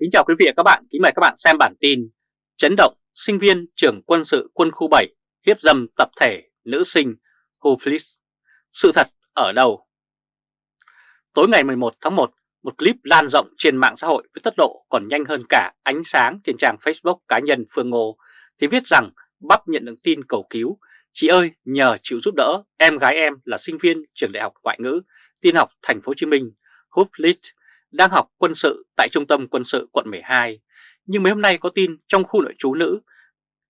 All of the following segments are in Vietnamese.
Kính chào quý vị và các bạn, kính mời các bạn xem bản tin Chấn động sinh viên trường quân sự quân khu 7 hiếp dâm tập thể nữ sinh Huflis Sự thật ở đâu? Tối ngày 11 tháng 1, một clip lan rộng trên mạng xã hội với tốc độ còn nhanh hơn cả ánh sáng trên trang Facebook cá nhân Phương Ngô. Thì viết rằng Bắp nhận được tin cầu cứu. Chị ơi nhờ chịu giúp đỡ em gái em là sinh viên trường đại học ngoại ngữ tin học thành phố Hồ Chí Minh. Huflis đang học quân sự tại trung tâm quân sự quận 12. Nhưng mấy hôm nay có tin trong khu nội trú nữ,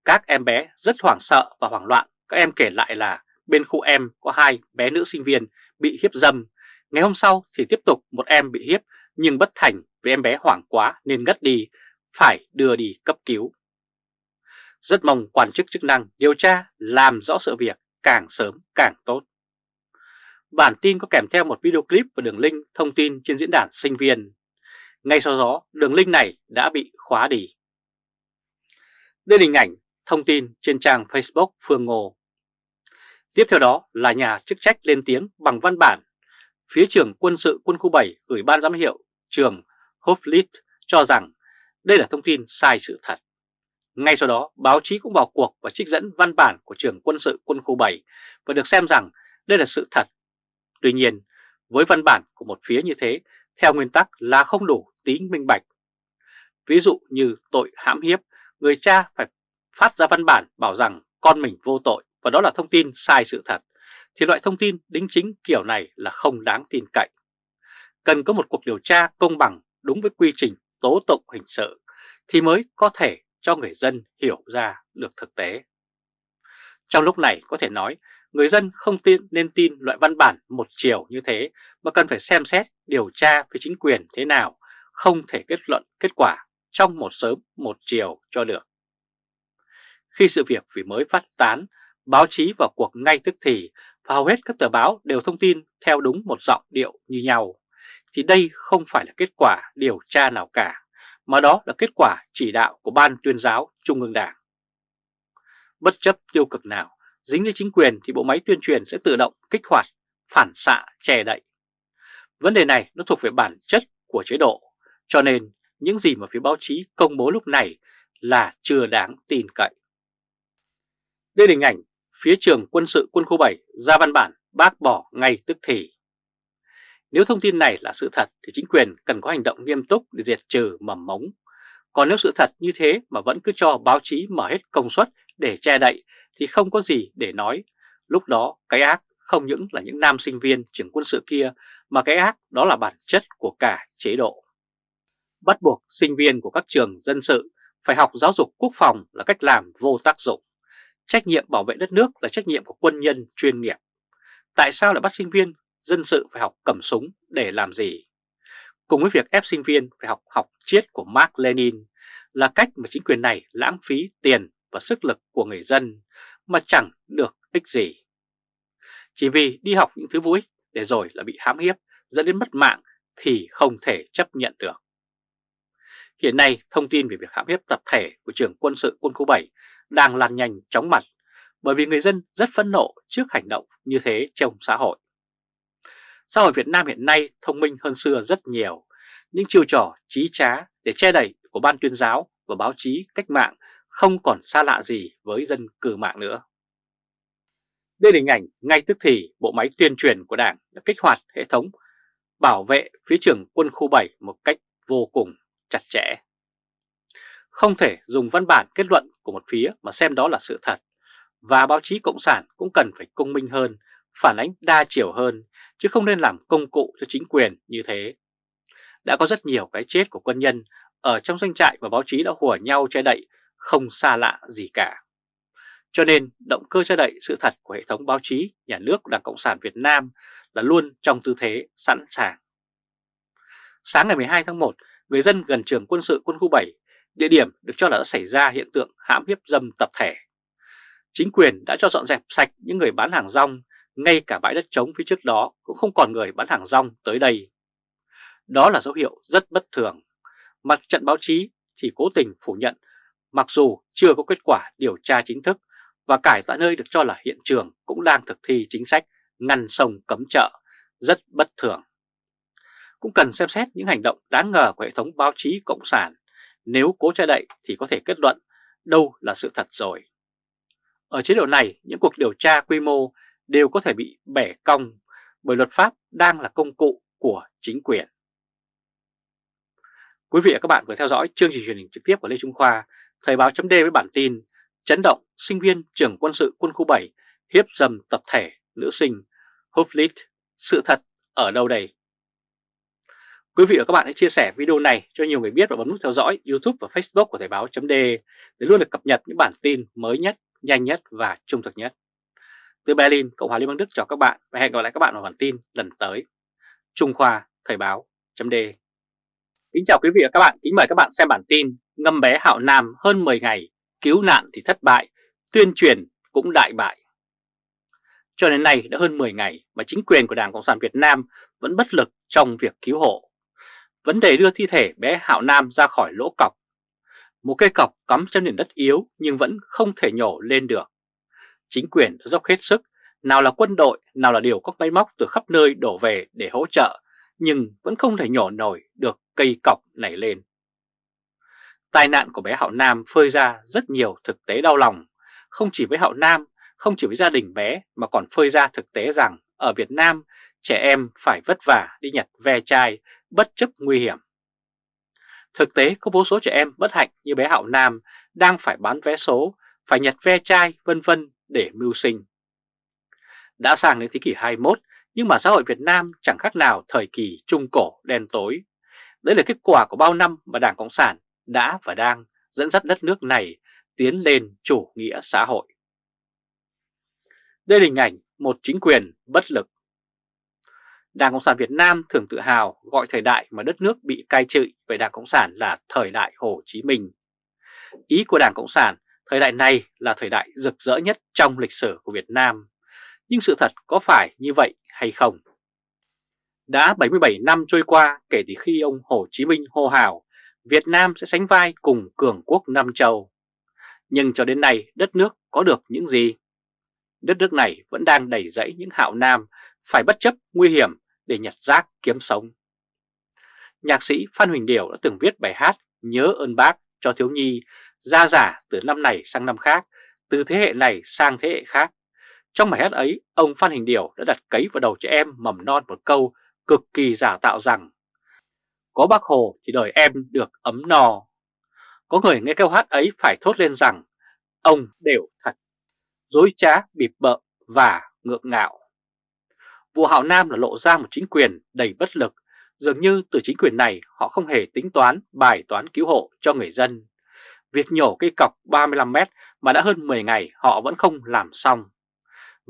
các em bé rất hoảng sợ và hoảng loạn. Các em kể lại là bên khu em có hai bé nữ sinh viên bị hiếp dâm. Ngày hôm sau thì tiếp tục một em bị hiếp nhưng bất thành vì em bé hoảng quá nên ngất đi, phải đưa đi cấp cứu. Rất mong quan chức chức năng điều tra làm rõ sự việc càng sớm càng tốt. Bản tin có kèm theo một video clip và đường link thông tin trên diễn đàn sinh viên. Ngay sau đó, đường link này đã bị khóa đi. Đây là hình ảnh thông tin trên trang Facebook Phương Ngô. Tiếp theo đó là nhà chức trách lên tiếng bằng văn bản. Phía trưởng quân sự quân khu 7 gửi ban giám hiệu trường Hoflit cho rằng đây là thông tin sai sự thật. Ngay sau đó, báo chí cũng vào cuộc và trích dẫn văn bản của trường quân sự quân khu 7 và được xem rằng đây là sự thật Tuy nhiên, với văn bản của một phía như thế, theo nguyên tắc là không đủ tính minh bạch. Ví dụ như tội hãm hiếp, người cha phải phát ra văn bản bảo rằng con mình vô tội và đó là thông tin sai sự thật, thì loại thông tin đính chính kiểu này là không đáng tin cậy. Cần có một cuộc điều tra công bằng đúng với quy trình tố tụng hình sự thì mới có thể cho người dân hiểu ra được thực tế. Trong lúc này có thể nói người dân không tin nên tin loại văn bản một chiều như thế mà cần phải xem xét điều tra với chính quyền thế nào, không thể kết luận kết quả trong một sớm một chiều cho được. Khi sự việc vì mới phát tán, báo chí vào cuộc ngay tức thì và hầu hết các tờ báo đều thông tin theo đúng một giọng điệu như nhau, thì đây không phải là kết quả điều tra nào cả, mà đó là kết quả chỉ đạo của Ban tuyên giáo Trung ương Đảng. Bất chấp tiêu cực nào, dính đến chính quyền thì bộ máy tuyên truyền sẽ tự động kích hoạt, phản xạ, che đậy. Vấn đề này nó thuộc về bản chất của chế độ, cho nên những gì mà phía báo chí công bố lúc này là chưa đáng tin cậy. Đây là hình ảnh phía trường quân sự quân khu 7 ra văn bản bác bỏ ngay tức thì. Nếu thông tin này là sự thật thì chính quyền cần có hành động nghiêm túc để diệt trừ mầm mống. Còn nếu sự thật như thế mà vẫn cứ cho báo chí mở hết công suất để che đậy thì không có gì để nói. Lúc đó, cái ác không những là những nam sinh viên trường quân sự kia, mà cái ác đó là bản chất của cả chế độ. Bắt buộc sinh viên của các trường dân sự phải học giáo dục quốc phòng là cách làm vô tác dụng. Trách nhiệm bảo vệ đất nước là trách nhiệm của quân nhân chuyên nghiệp. Tại sao lại bắt sinh viên dân sự phải học cầm súng để làm gì? Cùng với việc ép sinh viên phải học học triết của Mark Lenin là cách mà chính quyền này lãng phí tiền và sức lực của người dân mà chẳng được ích gì. Chỉ vì đi học những thứ vui để rồi là bị hãm hiếp dẫn đến mất mạng thì không thể chấp nhận được. Hiện nay thông tin về việc hãm hiếp tập thể của trường quân sự quân khu 7 đang lan nhanh chóng mặt bởi vì người dân rất phẫn nộ trước hành động như thế trong xã hội. Xã hội Việt Nam hiện nay thông minh hơn xưa rất nhiều, những chiêu trò trí trá để che đẩy của ban tuyên giáo và báo chí cách mạng không còn xa lạ gì với dân cư mạng nữa. Đây là hình ảnh ngay tức thì bộ máy tuyên truyền của Đảng đã kích hoạt hệ thống bảo vệ phía trường quân khu 7 một cách vô cùng chặt chẽ. Không thể dùng văn bản kết luận của một phía mà xem đó là sự thật, và báo chí Cộng sản cũng cần phải công minh hơn, phản ánh đa chiều hơn, chứ không nên làm công cụ cho chính quyền như thế. Đã có rất nhiều cái chết của quân nhân ở trong doanh trại và báo chí đã hùa nhau che đậy không xa lạ gì cả. Cho nên động cơ che đậy sự thật của hệ thống báo chí nhà nước Đảng Cộng sản Việt Nam là luôn trong tư thế sẵn sàng. Sáng ngày 12 tháng 1, người dân gần trường quân sự quân khu 7, địa điểm được cho là đã xảy ra hiện tượng hãm hiếp dâm tập thể. Chính quyền đã cho dọn dẹp sạch những người bán hàng rong, ngay cả bãi đất trống phía trước đó cũng không còn người bán hàng rong tới đây. Đó là dấu hiệu rất bất thường. Mặt trận báo chí thì cố tình phủ nhận mặc dù chưa có kết quả điều tra chính thức và cải tại nơi được cho là hiện trường cũng đang thực thi chính sách ngăn sông cấm chợ, rất bất thường. cũng cần xem xét những hành động đáng ngờ của hệ thống báo chí Cộng sản. Nếu cố che đậy thì có thể kết luận đâu là sự thật rồi. Ở chế độ này, những cuộc điều tra quy mô đều có thể bị bẻ cong bởi luật pháp đang là công cụ của chính quyền. Quý vị và các bạn vừa theo dõi chương trình truyền hình trực tiếp của Lê Trung Khoa, Thời báo chấm với bản tin Chấn động sinh viên trường quân sự quân khu 7 hiếp dầm tập thể nữ sinh Hoflit, sự thật ở đâu đây? Quý vị và các bạn hãy chia sẻ video này cho nhiều người biết và bấm nút theo dõi YouTube và Facebook của Thời báo chấm để luôn được cập nhật những bản tin mới nhất, nhanh nhất và trung thực nhất. Từ Berlin, Cộng hòa Liên bang Đức chào các bạn và hẹn gặp lại các bạn vào bản tin lần tới. Trung Khoa Thời báo chấm Kính chào quý vị và các bạn, kính mời các bạn xem bản tin Ngâm bé Hạo Nam hơn 10 ngày, cứu nạn thì thất bại, tuyên truyền cũng đại bại. Cho đến nay đã hơn 10 ngày mà chính quyền của Đảng Cộng sản Việt Nam vẫn bất lực trong việc cứu hộ. Vấn đề đưa thi thể bé Hạo Nam ra khỏi lỗ cọc. Một cây cọc cắm trên nền đất yếu nhưng vẫn không thể nhổ lên được. Chính quyền đã dốc hết sức, nào là quân đội, nào là điều các máy móc từ khắp nơi đổ về để hỗ trợ, nhưng vẫn không thể nhổ nổi được cây cọc này lên. Tai nạn của bé Hạo Nam phơi ra rất nhiều thực tế đau lòng, không chỉ với Hạo Nam, không chỉ với gia đình bé mà còn phơi ra thực tế rằng ở Việt Nam trẻ em phải vất vả đi nhặt ve chai bất chấp nguy hiểm. Thực tế có vô số trẻ em bất hạnh như bé Hạo Nam đang phải bán vé số, phải nhặt ve chai vân vân để mưu sinh. Đã sang đến thế kỷ 21 nhưng mà xã hội Việt Nam chẳng khác nào thời kỳ trung cổ đen tối. Đấy là kết quả của bao năm mà Đảng Cộng sản đã và đang dẫn dắt đất nước này tiến lên chủ nghĩa xã hội. Đây là hình ảnh một chính quyền bất lực. Đảng Cộng sản Việt Nam thường tự hào gọi thời đại mà đất nước bị cai trị về Đảng Cộng sản là thời đại Hồ Chí Minh. Ý của Đảng Cộng sản, thời đại này là thời đại rực rỡ nhất trong lịch sử của Việt Nam. Nhưng sự thật có phải như vậy hay không? Đã 77 năm trôi qua kể từ khi ông Hồ Chí Minh hô hào Việt Nam sẽ sánh vai cùng cường quốc Nam Châu. Nhưng cho đến nay đất nước có được những gì? Đất nước này vẫn đang đầy dẫy những hạo nam phải bất chấp nguy hiểm để nhặt rác kiếm sống. Nhạc sĩ Phan Huỳnh Điểu đã từng viết bài hát Nhớ ơn bác cho thiếu nhi ra giả từ năm này sang năm khác, từ thế hệ này sang thế hệ khác. Trong bài hát ấy, ông Phan hình Điểu đã đặt cấy vào đầu trẻ em mầm non một câu cực kỳ giả tạo rằng Có bác Hồ thì đời em được ấm no. Có người nghe câu hát ấy phải thốt lên rằng ông đều thật, dối trá, bịp bợ và ngượng ngạo. Vụ Hạo Nam là lộ ra một chính quyền đầy bất lực, dường như từ chính quyền này họ không hề tính toán bài toán cứu hộ cho người dân. Việc nhổ cây cọc 35 mét mà đã hơn 10 ngày họ vẫn không làm xong.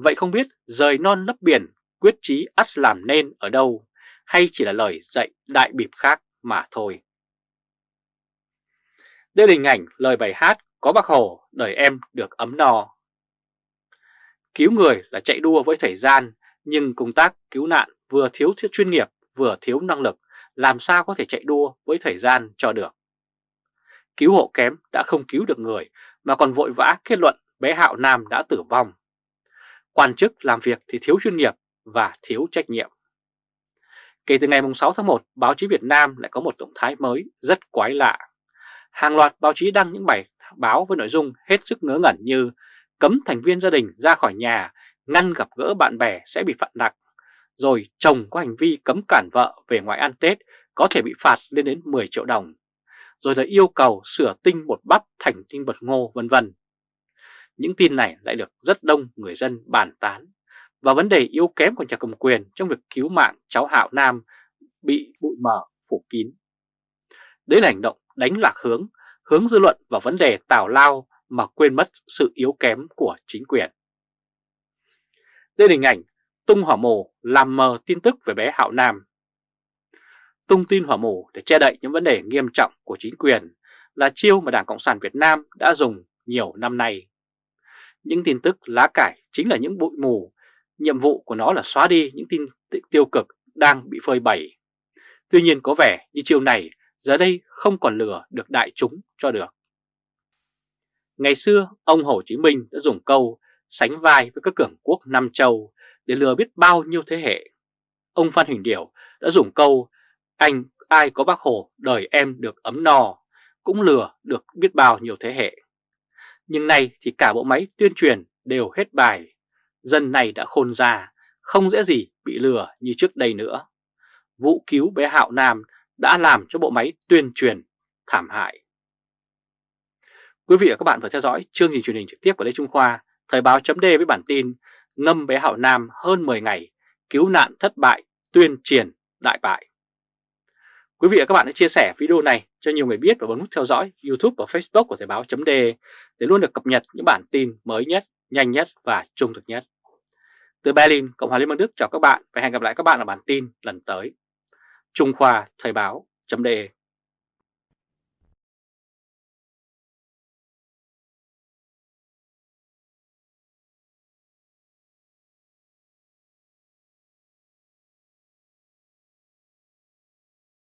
Vậy không biết rời non lấp biển, quyết chí ắt làm nên ở đâu hay chỉ là lời dạy đại bịp khác mà thôi. Đây là hình ảnh lời bài hát có bác Hồ, đời em được ấm no. Cứu người là chạy đua với thời gian, nhưng công tác cứu nạn vừa thiếu chuyên nghiệp, vừa thiếu năng lực, làm sao có thể chạy đua với thời gian cho được. Cứu hộ kém đã không cứu được người, mà còn vội vã kết luận bé Hạo Nam đã tử vong. Quan chức làm việc thì thiếu chuyên nghiệp và thiếu trách nhiệm. Kể từ ngày 6 tháng 1, báo chí Việt Nam lại có một động thái mới rất quái lạ. Hàng loạt báo chí đăng những bài báo với nội dung hết sức ngớ ngẩn như cấm thành viên gia đình ra khỏi nhà, ngăn gặp gỡ bạn bè sẽ bị phạt nặng, rồi chồng có hành vi cấm cản vợ về ngoài ăn Tết có thể bị phạt lên đến 10 triệu đồng, rồi là yêu cầu sửa tinh bột bắp thành tinh bột ngô vân vân. Những tin này lại được rất đông người dân bàn tán và vấn đề yếu kém của nhà cầm quyền trong việc cứu mạng cháu Hạo Nam bị bụi mờ phủ kín. Đấy là hành động đánh lạc hướng, hướng dư luận vào vấn đề tào lao mà quên mất sự yếu kém của chính quyền. Đây là hình ảnh tung hỏa mù làm mờ tin tức về bé Hạo Nam. Tung tin hỏa mù để che đậy những vấn đề nghiêm trọng của chính quyền là chiêu mà Đảng Cộng sản Việt Nam đã dùng nhiều năm nay. Những tin tức lá cải chính là những bụi mù Nhiệm vụ của nó là xóa đi những tin tiêu cực đang bị phơi bày. Tuy nhiên có vẻ như chiều này giờ đây không còn lừa được đại chúng cho được. Ngày xưa, ông Hồ Chí Minh đã dùng câu sánh vai với các cường quốc Nam Châu để lừa biết bao nhiêu thế hệ. Ông Phan Huỳnh Điểu đã dùng câu Anh ai có bác Hồ đời em được ấm no, cũng lừa được biết bao nhiêu thế hệ. Nhưng nay thì cả bộ máy tuyên truyền đều hết bài. Dân này đã khôn ra, không dễ gì bị lừa như trước đây nữa. Vụ cứu bé Hạo Nam đã làm cho bộ máy tuyên truyền thảm hại. Quý vị và các bạn vừa theo dõi chương trình truyền hình trực tiếp của Lê Trung Khoa, Thời báo chấm với bản tin Ngâm bé Hạo Nam hơn 10 ngày, cứu nạn thất bại, tuyên truyền đại bại. Quý vị và các bạn hãy chia sẻ video này cho nhiều người biết và bấm nút theo dõi YouTube và Facebook của Thời báo chấm để luôn được cập nhật những bản tin mới nhất, nhanh nhất và trung thực nhất. Từ Berlin, Cộng hòa Liên bang Đức chào các bạn và hẹn gặp lại các bạn ở bản tin lần tới. Trung Khoa Thời báo chấm